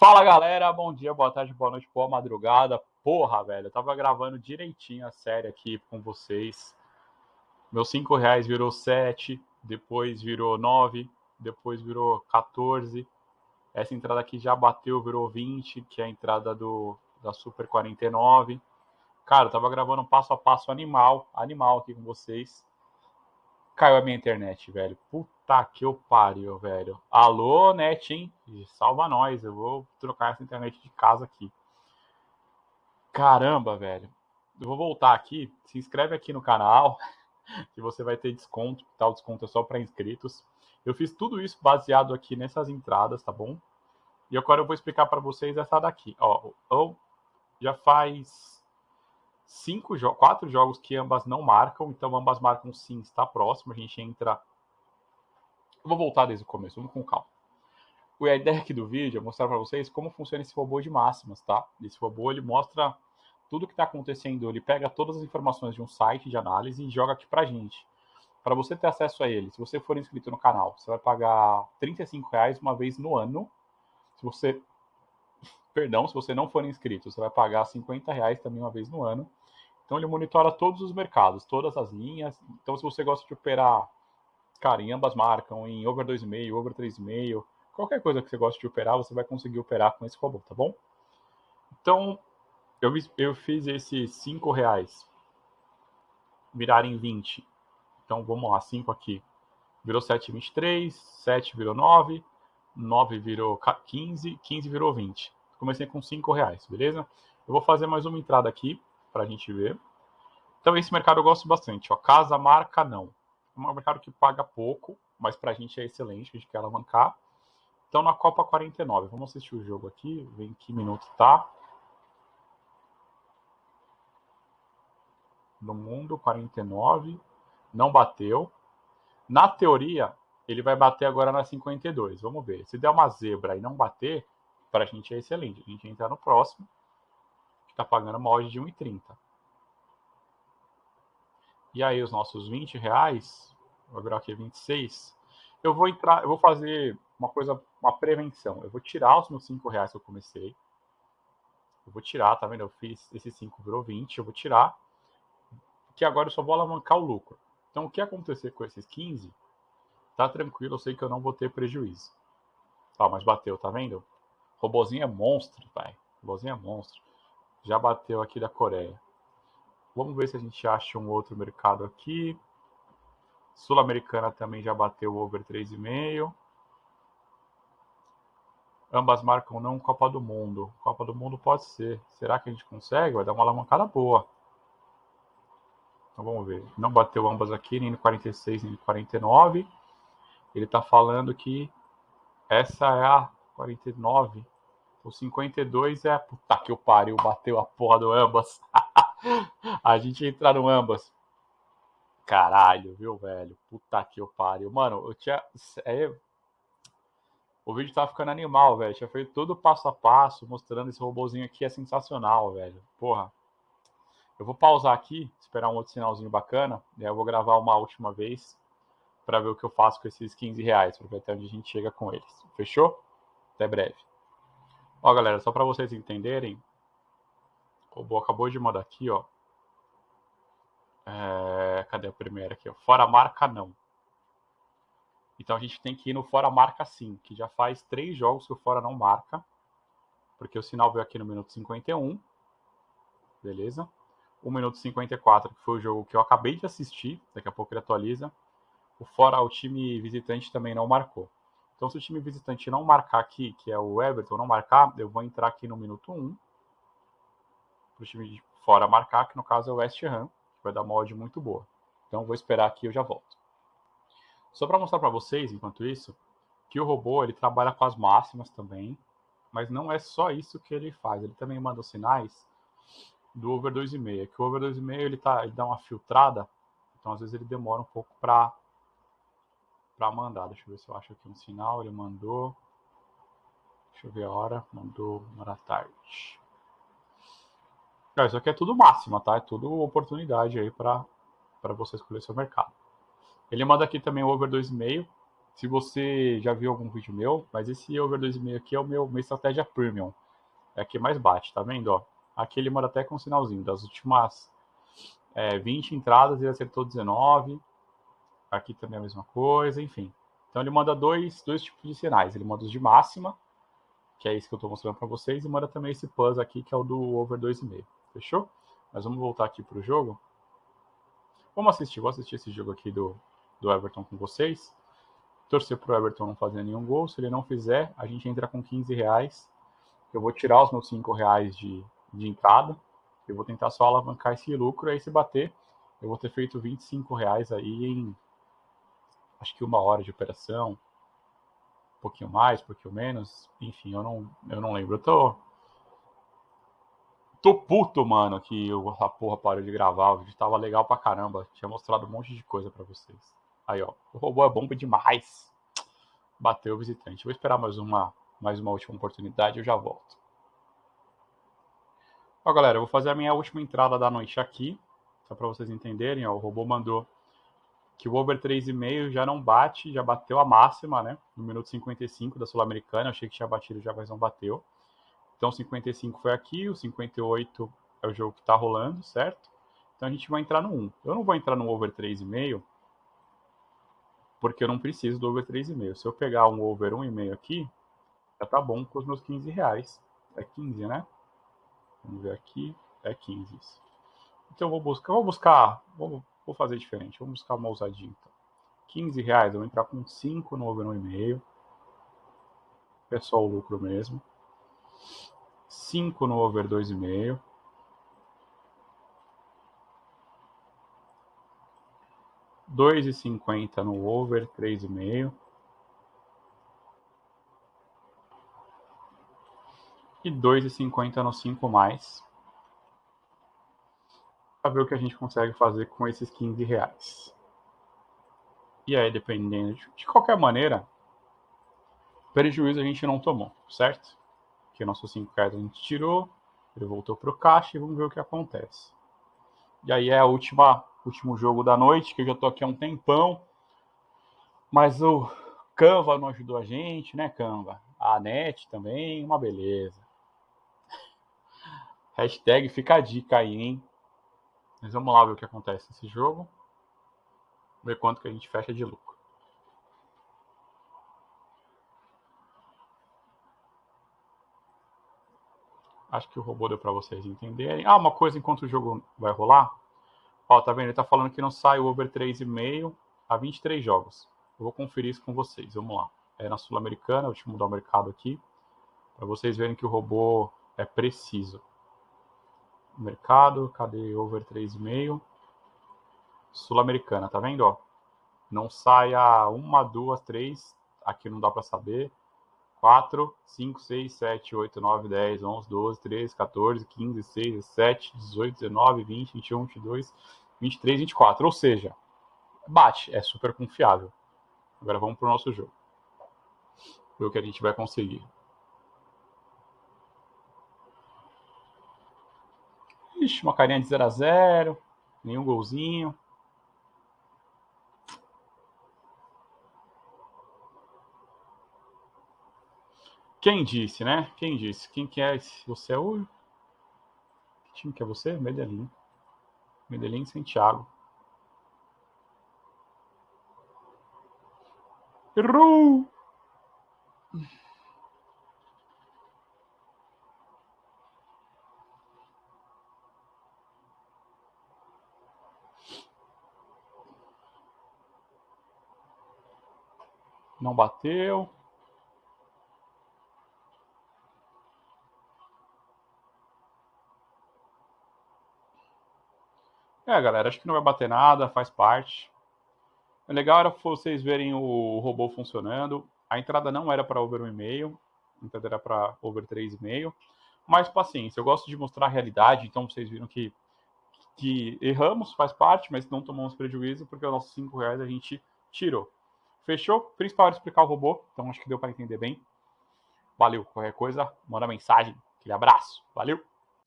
Fala galera, bom dia, boa tarde, boa noite, boa madrugada. Porra, velho, eu tava gravando direitinho a série aqui com vocês. Meus 5 reais virou 7, depois virou 9, depois virou 14. Essa entrada aqui já bateu, virou 20, que é a entrada do, da Super 49. Cara, eu tava gravando um passo a passo animal, animal aqui com vocês. Caiu a minha internet, velho. Puta que eu pariu, velho. Alô, net, hein? Salva nós. Eu vou trocar essa internet de casa aqui. Caramba, velho. Eu vou voltar aqui. Se inscreve aqui no canal, que você vai ter desconto. Tá? O desconto é só para inscritos. Eu fiz tudo isso baseado aqui nessas entradas, tá bom? E agora eu vou explicar para vocês essa daqui. Ó, já faz cinco jo quatro jogos que ambas não marcam, então ambas marcam sim, está próximo, a gente entra... Eu vou voltar desde o começo, vamos com calma. A ideia aqui do vídeo é mostrar para vocês como funciona esse robô de máximas, tá? Esse robô, ele mostra tudo o que está acontecendo, ele pega todas as informações de um site de análise e joga aqui para gente. Para você ter acesso a ele, se você for inscrito no canal, você vai pagar R$ reais uma vez no ano. Se você perdão, se você não for inscrito, você vai pagar 50 reais também uma vez no ano. Então ele monitora todos os mercados, todas as linhas. Então se você gosta de operar, cara, em ambas marcam, em over 2,5, over 3,5, qualquer coisa que você gosta de operar, você vai conseguir operar com esse robô, tá bom? Então eu, eu fiz esses 5 reais virarem 20. Então vamos lá, 5 aqui. Virou 7,23, 7 virou 9, 9 virou 15, 15 virou 20 comecei com 5 reais, beleza? Eu vou fazer mais uma entrada aqui para a gente ver. Então esse mercado eu gosto bastante, ó, casa, marca, não. É um mercado que paga pouco, mas para a gente é excelente, a gente quer alavancar. Então na Copa 49, vamos assistir o jogo aqui, ver em que minuto tá. No mundo, 49, não bateu. Na teoria, ele vai bater agora na 52, vamos ver. Se der uma zebra e não bater, para a gente é excelente. A gente entra no próximo, que está pagando uma odd de 1,30. E aí os nossos 20 reais, vou virar aqui 26, eu vou entrar, eu vou fazer uma coisa, uma prevenção. Eu vou tirar os meus 5 reais que eu comecei. Eu vou tirar, tá vendo? Eu fiz esse 5 virou 20, eu vou tirar. Que agora eu só vou alavancar o lucro. Então o que acontecer com esses 15, tá tranquilo, eu sei que eu não vou ter prejuízo. Tá, mas bateu, tá vendo? Robozinho é monstro, pai. Robozinho é monstro. Já bateu aqui da Coreia. Vamos ver se a gente acha um outro mercado aqui. Sul-Americana também já bateu over 3,5. Ambas marcam não Copa do Mundo. Copa do Mundo pode ser. Será que a gente consegue? Vai dar uma alavancada boa. Então vamos ver. Não bateu ambas aqui, nem no 46, nem no 49. Ele está falando que essa é a 49. O 52 é. Puta que o pariu, bateu a porra do ambas. a gente entrar no ambas. Caralho, viu, velho? Puta que o pariu. Mano, eu tinha. É... O vídeo tava ficando animal, velho. Tinha feito tudo passo a passo, mostrando esse robôzinho aqui. É sensacional, velho. Porra. Eu vou pausar aqui, esperar um outro sinalzinho bacana. E aí eu vou gravar uma última vez para ver o que eu faço com esses 15 reais, para ver até onde a gente chega com eles. Fechou? Até breve. Ó, galera, só para vocês entenderem, o robô acabou de mandar aqui, ó. É, cadê a primeira aqui? Fora marca, não. Então a gente tem que ir no fora marca sim, que já faz três jogos que o fora não marca. Porque o sinal veio aqui no minuto 51. Beleza? O minuto 54, que foi o jogo que eu acabei de assistir. Daqui a pouco ele atualiza. O fora, o time visitante também não marcou. Então, se o time visitante não marcar aqui, que é o Everton, não marcar, eu vou entrar aqui no minuto 1 para o time de fora marcar, que no caso é o West Ham, vai dar odd muito boa. Então, vou esperar aqui e eu já volto. Só para mostrar para vocês, enquanto isso, que o robô ele trabalha com as máximas também, mas não é só isso que ele faz. Ele também manda os sinais do over 2,5. Que o over 2,5 ele, tá, ele dá uma filtrada, então às vezes ele demora um pouco para para mandar. Deixa eu ver se eu acho aqui um sinal. Ele mandou. Deixa eu ver a hora. Mandou uma da tarde. Isso aqui é tudo máxima, tá? É tudo oportunidade aí para você escolher seu mercado. Ele manda aqui também o over 2,5. se você já viu algum vídeo meu, mas esse over 2,5 aqui é o meu minha estratégia premium. É a que mais bate, tá vendo? Ó, aqui ele manda até com um sinalzinho. Das últimas é, 20 entradas, ele acertou 19. Aqui também a mesma coisa, enfim. Então ele manda dois, dois tipos de sinais. Ele manda os de máxima, que é esse que eu estou mostrando para vocês, e manda também esse plus aqui, que é o do over 2,5. Fechou? Mas vamos voltar aqui para o jogo. Vamos assistir, vou assistir esse jogo aqui do, do Everton com vocês. Torcer para o Everton não fazer nenhum gol. Se ele não fizer, a gente entra com 15 reais. Eu vou tirar os meus 5 reais de, de entrada. Eu vou tentar só alavancar esse lucro. Aí se bater, eu vou ter feito 25 reais aí em acho que uma hora de operação. Um pouquinho mais, um pouquinho menos. Enfim, eu não, eu não lembro. Eu tô, Tô puto, mano, que a porra parou de gravar. O vídeo tava legal pra caramba. Tinha mostrado um monte de coisa pra vocês. Aí, ó. O robô é bomba demais. Bateu o visitante. Vou esperar mais uma, mais uma última oportunidade e eu já volto. Ó, galera, eu vou fazer a minha última entrada da noite aqui. Só pra vocês entenderem, ó. O robô mandou que o over 3,5 já não bate, já bateu a máxima, né? No minuto 55 da Sul-Americana. Achei que tinha batido já, mas não bateu. Então, 55 foi aqui, o 58 é o jogo que está rolando, certo? Então, a gente vai entrar no 1. Eu não vou entrar no over 3,5, porque eu não preciso do over 3,5. Se eu pegar um over 1,5 aqui, já tá bom com os meus 15 reais. É 15, né? Vamos ver aqui. É 15 isso. Então, eu vou buscar, vou buscar, vou, vou fazer diferente. Vamos buscar uma ousadinha, então. 15 reais, eu vou entrar com 5 no over 1,5. É só o lucro mesmo. 5 no over 2,5. Dois e cinquenta no over, três e meio. E dois e cinquenta no cinco mais. Para ver o que a gente consegue fazer com esses 15 reais. E aí, dependendo de, de qualquer maneira, prejuízo a gente não tomou, certo? Que nossos 5 cards a gente tirou, ele voltou para o caixa e vamos ver o que acontece. E aí é a última último jogo da noite, que eu já tô aqui há um tempão. Mas o Canva não ajudou a gente, né, Canva? A NET também, uma beleza. Hashtag fica a dica aí, hein? Mas vamos lá ver o que acontece nesse jogo. Ver quanto que a gente fecha de lucro. Acho que o robô deu para vocês entenderem. Ah, uma coisa enquanto o jogo vai rolar. Ó, tá vendo? Ele tá falando que não sai o over 3,5 a 23 jogos. Eu vou conferir isso com vocês. Vamos lá. É na Sul-Americana, eu mudar o mercado aqui. Para vocês verem que o robô é preciso. Mercado, cadê over 3,5? Sul-Americana, tá vendo? Ó? Não sai a uma, duas, três. Aqui não dá para saber. 4, 5, 6, 7, 8, 9, 10, 11, 12, 13, 14, 15, 16, 17, 18, 19, 20, 21, 22, 23, 24. Ou seja, bate, é super confiável. Agora vamos para o nosso jogo. Ver o que a gente vai conseguir. Ixi, uma carinha de 0 a 0 nenhum golzinho. Quem disse, né? Quem disse? Quem que é esse? Você é o... Que time que é você? Medellín. Medellín Santiago. Errou! Não bateu. É, galera, acho que não vai bater nada, faz parte. O legal era vocês verem o robô funcionando. A entrada não era para over 1,5, a entrada era para over 3,5. Mas paciência, eu gosto de mostrar a realidade, então vocês viram que, que erramos, faz parte, mas não tomamos prejuízo, porque os nossos 5 reais a gente tirou. Fechou? Principal era explicar o robô, então acho que deu para entender bem. Valeu, qualquer coisa, manda mensagem. Aquele abraço, valeu!